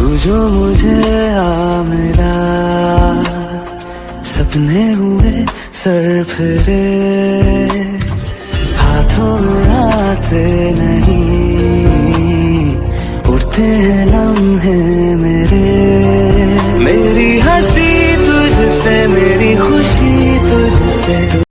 तू जो मुझे आ मेरा सपने हुए सर फिरे, हाथों में आते नहीं उठते हैं लम्हे मेरे। मेरी हँसी तुझसे, मेरी खुशी तुझसे।